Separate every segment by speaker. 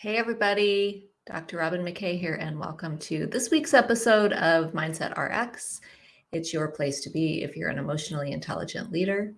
Speaker 1: Hey, everybody. Dr. Robin McKay here, and welcome to this week's episode of Mindset RX. It's your place to be if you're an emotionally intelligent leader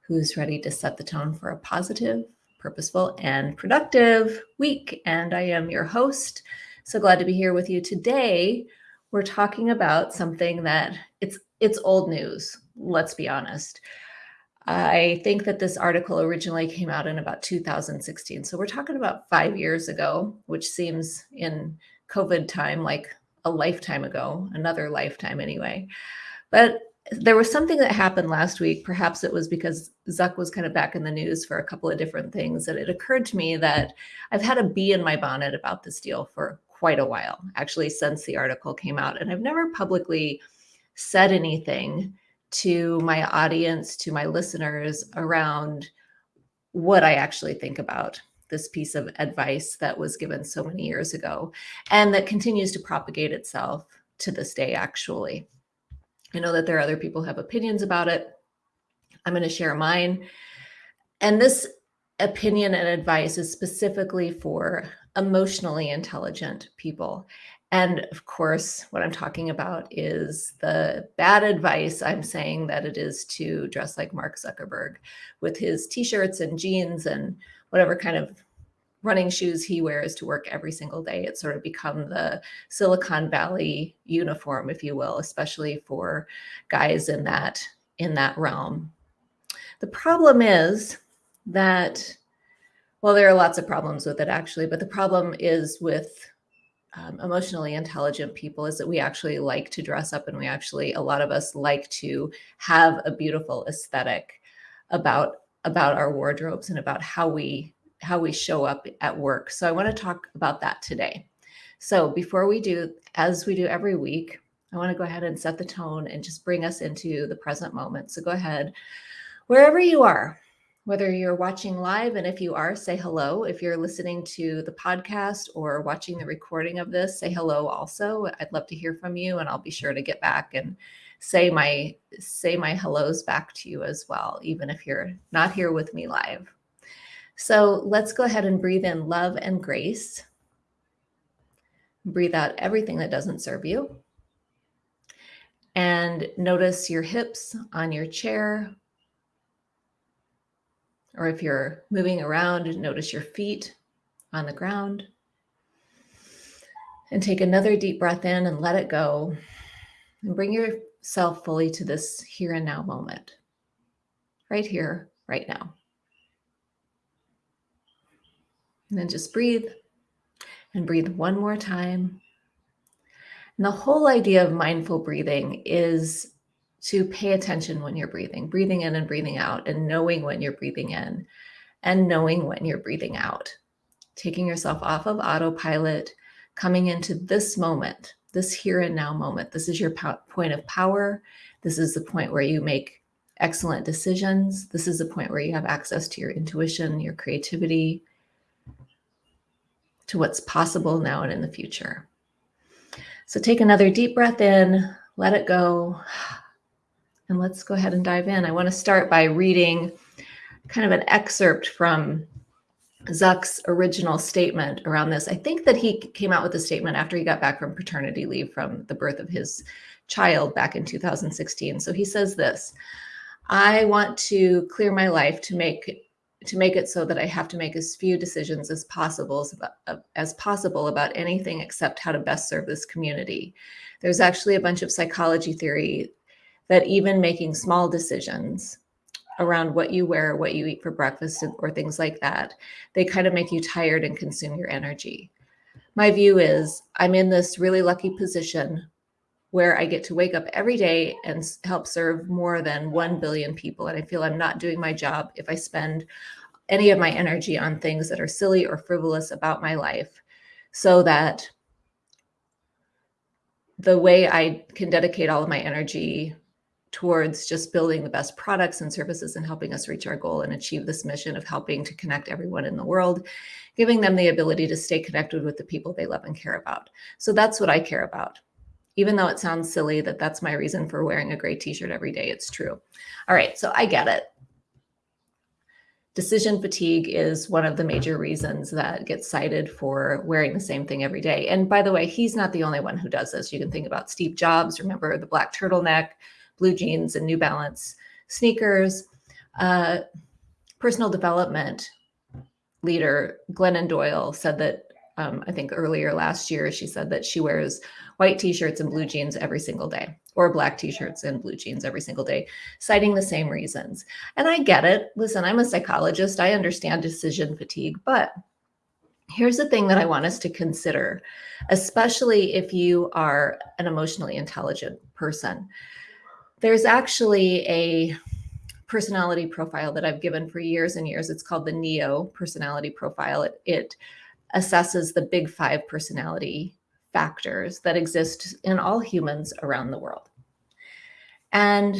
Speaker 1: who's ready to set the tone for a positive, purposeful, and productive week. And I am your host. So glad to be here with you today. We're talking about something that it's it's old news, let's be honest. I think that this article originally came out in about 2016. So we're talking about five years ago, which seems in COVID time like a lifetime ago, another lifetime anyway. But there was something that happened last week. Perhaps it was because Zuck was kind of back in the news for a couple of different things that it occurred to me that I've had a bee in my bonnet about this deal for quite a while, actually, since the article came out. And I've never publicly said anything to my audience, to my listeners around what I actually think about this piece of advice that was given so many years ago and that continues to propagate itself to this day, actually. I know that there are other people have opinions about it. I'm going to share mine. And this opinion and advice is specifically for emotionally intelligent people. And of course, what I'm talking about is the bad advice I'm saying that it is to dress like Mark Zuckerberg with his t-shirts and jeans and whatever kind of running shoes he wears to work every single day. It's sort of become the Silicon Valley uniform, if you will, especially for guys in that in that realm. The problem is that, well, there are lots of problems with it actually, but the problem is with um, emotionally intelligent people is that we actually like to dress up and we actually a lot of us like to have a beautiful aesthetic about about our wardrobes and about how we how we show up at work. So i want to talk about that today. So before we do as we do every week i want to go ahead and set the tone and just bring us into the present moment. So go ahead. Wherever you are whether you're watching live, and if you are, say hello. If you're listening to the podcast or watching the recording of this, say hello also. I'd love to hear from you, and I'll be sure to get back and say my say my hellos back to you as well, even if you're not here with me live. So let's go ahead and breathe in love and grace. Breathe out everything that doesn't serve you. And notice your hips on your chair or if you're moving around, notice your feet on the ground. And take another deep breath in and let it go. And bring yourself fully to this here and now moment. Right here, right now. And then just breathe and breathe one more time. And the whole idea of mindful breathing is to pay attention when you're breathing, breathing in and breathing out, and knowing when you're breathing in and knowing when you're breathing out. Taking yourself off of autopilot, coming into this moment, this here and now moment. This is your point of power. This is the point where you make excellent decisions. This is the point where you have access to your intuition, your creativity, to what's possible now and in the future. So take another deep breath in, let it go. And let's go ahead and dive in. I want to start by reading kind of an excerpt from Zuck's original statement around this. I think that he came out with a statement after he got back from paternity leave from the birth of his child back in 2016. So he says this, I want to clear my life to make to make it so that I have to make as few decisions as possible as possible about anything except how to best serve this community. There's actually a bunch of psychology theory that even making small decisions around what you wear, what you eat for breakfast, or things like that, they kind of make you tired and consume your energy. My view is I'm in this really lucky position where I get to wake up every day and help serve more than 1 billion people. And I feel I'm not doing my job if I spend any of my energy on things that are silly or frivolous about my life so that the way I can dedicate all of my energy towards just building the best products and services and helping us reach our goal and achieve this mission of helping to connect everyone in the world, giving them the ability to stay connected with the people they love and care about. So that's what I care about. Even though it sounds silly that that's my reason for wearing a gray t-shirt every day, it's true. All right, so I get it. decision fatigue is one of the major reasons that gets cited for wearing the same thing every day. And by the way, he's not the only one who does this. You can think about Steve Jobs, remember the black turtleneck, blue jeans, and New Balance sneakers. Uh, personal development leader Glennon Doyle said that um, I think earlier last year, she said that she wears white t-shirts and blue jeans every single day or black t-shirts and blue jeans every single day, citing the same reasons. And I get it. Listen, I'm a psychologist. I understand decision fatigue, but here's the thing that I want us to consider, especially if you are an emotionally intelligent person. There's actually a personality profile that I've given for years and years. It's called the NEO personality profile. It, it assesses the big five personality factors that exist in all humans around the world. And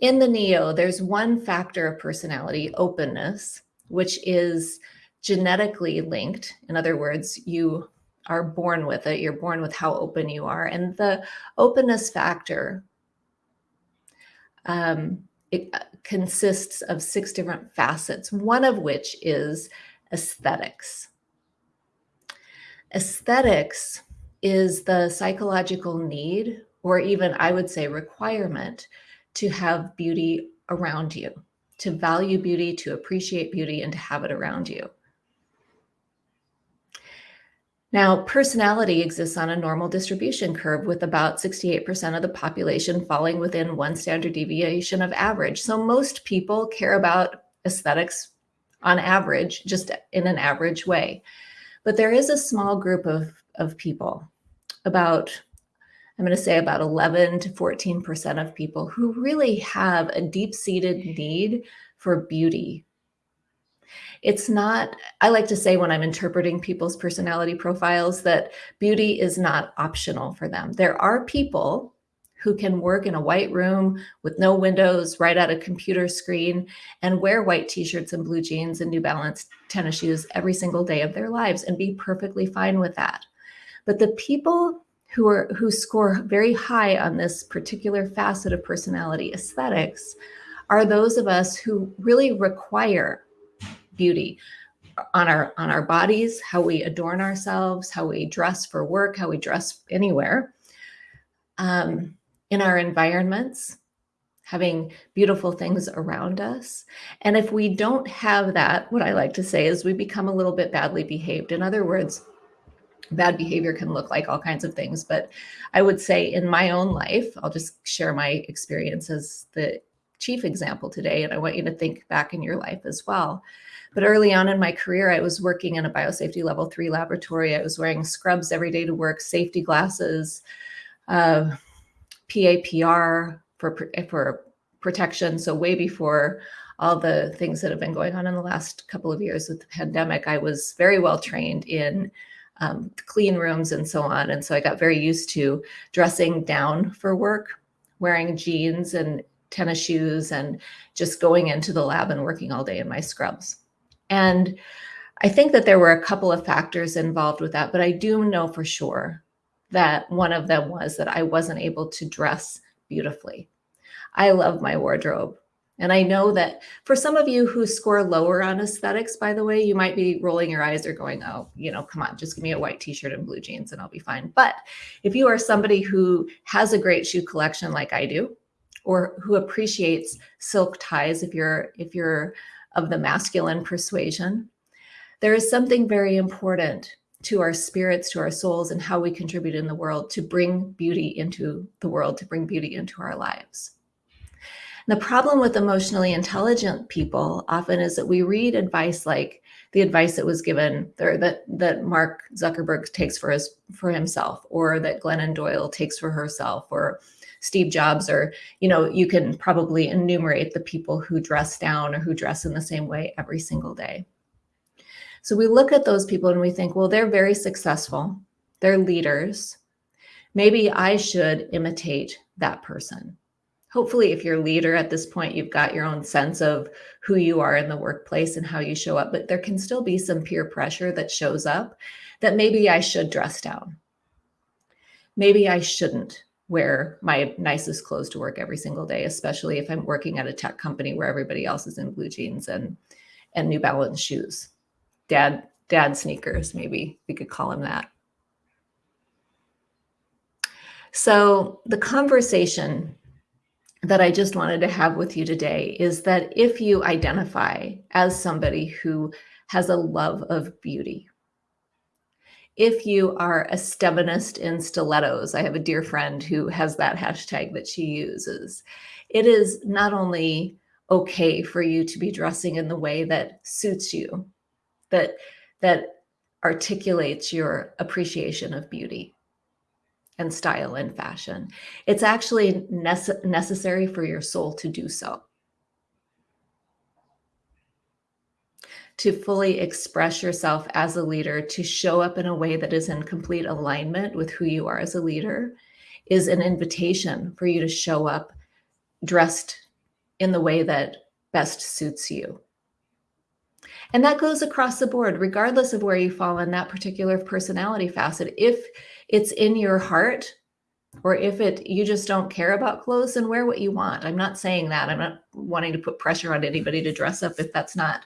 Speaker 1: in the NEO, there's one factor of personality, openness, which is genetically linked. In other words, you are born with it. You're born with how open you are. And the openness factor um, it uh, consists of six different facets, one of which is aesthetics. Aesthetics is the psychological need, or even I would say requirement, to have beauty around you, to value beauty, to appreciate beauty, and to have it around you. Now, personality exists on a normal distribution curve with about 68% of the population falling within one standard deviation of average. So most people care about aesthetics on average, just in an average way. But there is a small group of, of people, about, I'm going to say about 11 to 14% of people who really have a deep-seated need for beauty. It's not, I like to say when I'm interpreting people's personality profiles that beauty is not optional for them. There are people who can work in a white room with no windows right at a computer screen and wear white t-shirts and blue jeans and New Balance tennis shoes every single day of their lives and be perfectly fine with that. But the people who are who score very high on this particular facet of personality aesthetics are those of us who really require beauty on our on our bodies, how we adorn ourselves, how we dress for work, how we dress anywhere. Um, in our environments, having beautiful things around us. And if we don't have that, what I like to say is we become a little bit badly behaved. In other words, bad behavior can look like all kinds of things. But I would say in my own life, I'll just share my experience as the chief example today. And I want you to think back in your life as well. But early on in my career, I was working in a biosafety level three laboratory. I was wearing scrubs every day to work, safety glasses, uh, PAPR for, for protection. So way before all the things that have been going on in the last couple of years with the pandemic, I was very well trained in um, clean rooms and so on. And so I got very used to dressing down for work, wearing jeans and tennis shoes and just going into the lab and working all day in my scrubs. And I think that there were a couple of factors involved with that, but I do know for sure that one of them was that I wasn't able to dress beautifully. I love my wardrobe. And I know that for some of you who score lower on aesthetics, by the way, you might be rolling your eyes or going, oh, you know, come on, just give me a white t-shirt and blue jeans and I'll be fine. But if you are somebody who has a great shoe collection like I do, or who appreciates silk ties, if you're, if you're of the masculine persuasion, there is something very important to our spirits, to our souls, and how we contribute in the world to bring beauty into the world, to bring beauty into our lives. The problem with emotionally intelligent people often is that we read advice like the advice that was given or that, that Mark Zuckerberg takes for his for himself or that Glennon Doyle takes for herself or Steve Jobs or, you know, you can probably enumerate the people who dress down or who dress in the same way every single day. So we look at those people and we think, well, they're very successful. They're leaders. Maybe I should imitate that person. Hopefully, if you're a leader at this point, you've got your own sense of who you are in the workplace and how you show up, but there can still be some peer pressure that shows up that maybe I should dress down. Maybe I shouldn't wear my nicest clothes to work every single day, especially if I'm working at a tech company where everybody else is in blue jeans and and New Balance shoes. Dad dad sneakers, maybe we could call them that. So the conversation that I just wanted to have with you today is that if you identify as somebody who has a love of beauty, if you are a steminist in stilettos, I have a dear friend who has that hashtag that she uses. It is not only okay for you to be dressing in the way that suits you, that that articulates your appreciation of beauty and style and fashion. It's actually nece necessary for your soul to do so. To fully express yourself as a leader, to show up in a way that is in complete alignment with who you are as a leader, is an invitation for you to show up dressed in the way that best suits you. And that goes across the board, regardless of where you fall in that particular personality facet. If it's in your heart, or if it you just don't care about clothes, then wear what you want. I'm not saying that. I'm not wanting to put pressure on anybody to dress up if that's not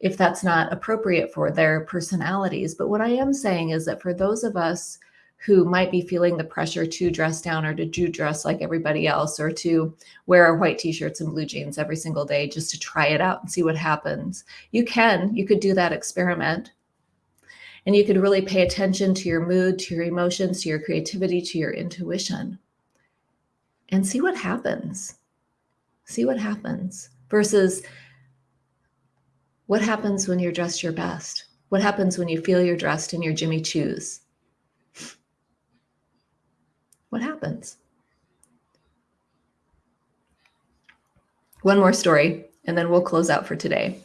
Speaker 1: if that's not appropriate for their personalities. But what I am saying is that for those of us who might be feeling the pressure to dress down or to do dress like everybody else or to wear our white t-shirts and blue jeans every single day just to try it out and see what happens. You can, you could do that experiment. And you could really pay attention to your mood, to your emotions, to your creativity, to your intuition and see what happens. See what happens versus what happens when you're dressed your best? What happens when you feel you're dressed in your Jimmy Choos? What happens? One more story, and then we'll close out for today.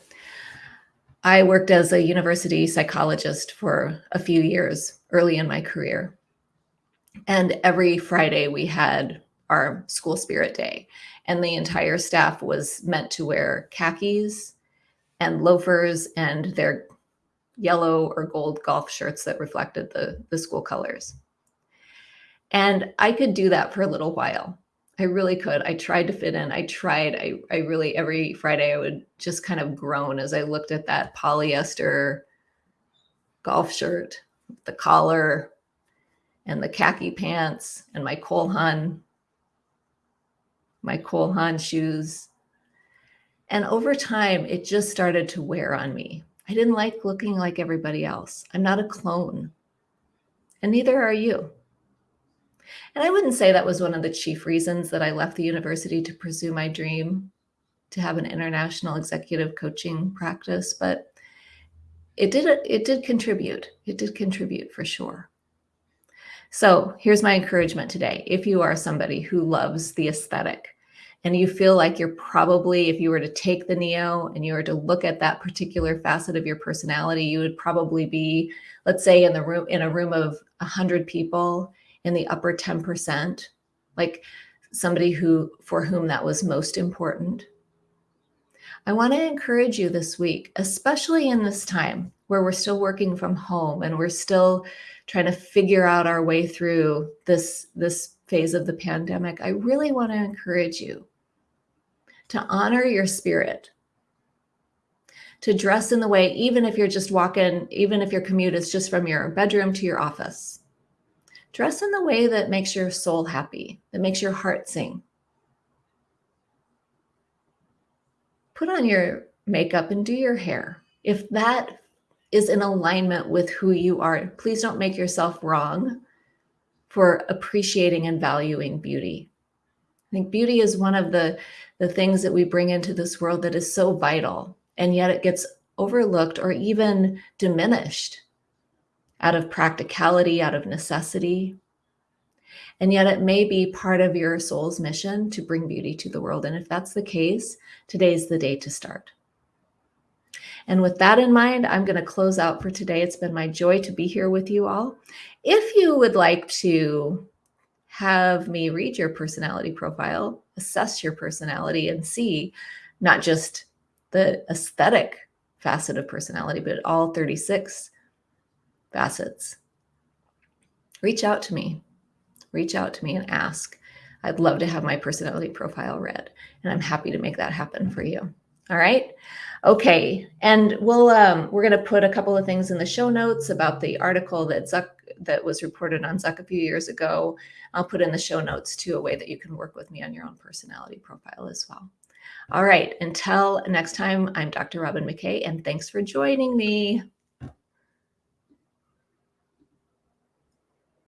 Speaker 1: I worked as a university psychologist for a few years early in my career. And every Friday we had our school spirit day, and the entire staff was meant to wear khakis and loafers and their yellow or gold golf shirts that reflected the, the school colors. And I could do that for a little while. I really could. I tried to fit in. I tried. I, I really, every Friday, I would just kind of groan as I looked at that polyester golf shirt, the collar, and the khaki pants, and my Cole Haan, my Cole Haan shoes, and over time, it just started to wear on me. I didn't like looking like everybody else. I'm not a clone. And neither are you. And I wouldn't say that was one of the chief reasons that I left the university to pursue my dream to have an international executive coaching practice, but it did it did contribute. It did contribute for sure. So here's my encouragement today. If you are somebody who loves the aesthetic, and you feel like you're probably, if you were to take the Neo and you were to look at that particular facet of your personality, you would probably be, let's say in the room, in a room of a hundred people in the upper 10%, like somebody who, for whom that was most important. I want to encourage you this week, especially in this time where we're still working from home and we're still trying to figure out our way through this, this phase of the pandemic. I really want to encourage you to honor your spirit, to dress in the way, even if you're just walking, even if your commute is just from your bedroom to your office, dress in the way that makes your soul happy, that makes your heart sing. Put on your makeup and do your hair. If that is in alignment with who you are, please don't make yourself wrong for appreciating and valuing beauty. I think beauty is one of the, the things that we bring into this world that is so vital, and yet it gets overlooked or even diminished out of practicality, out of necessity. And yet it may be part of your soul's mission to bring beauty to the world. And if that's the case, today's the day to start. And with that in mind, I'm going to close out for today. It's been my joy to be here with you all. If you would like to have me read your personality profile, assess your personality, and see not just the aesthetic facet of personality, but all 36 facets. Reach out to me. reach out to me and ask. I'd love to have my personality profile read, and I'm happy to make that happen for you. All right. Okay, and we'll um, we're going to put a couple of things in the show notes about the article that Zuck that was reported on Zuck a few years ago. I'll put in the show notes too a way that you can work with me on your own personality profile as well. All right, until next time, I'm Dr. Robin McKay, and thanks for joining me.